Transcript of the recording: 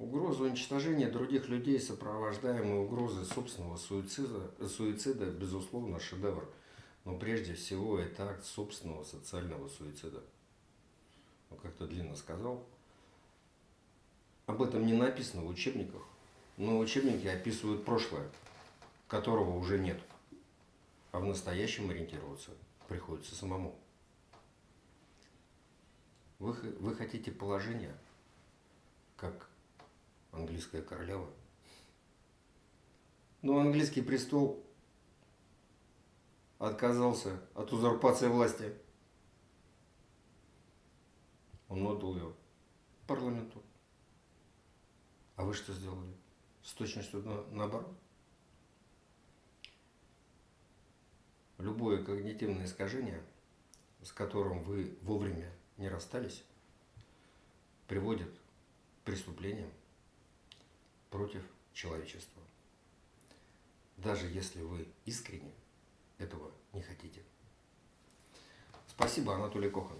Угроза уничтожения других людей, сопровождаемая угрозой собственного суицида, суицида, безусловно, шедевр. Но прежде всего это акт собственного социального суицида. Ну, как-то длинно сказал. Об этом не написано в учебниках, но учебники описывают прошлое, которого уже нет. А в настоящем ориентироваться приходится самому. Вы, вы хотите положение, как английская королева. Но английский престол отказался от узурпации власти. Он отдал ее парламенту. А вы что сделали? С точностью на, наоборот. Любое когнитивное искажение, с которым вы вовремя не расстались, приводит к преступлениям против человечества. Даже если вы искренне этого не хотите. Спасибо, Анатолий Кохан.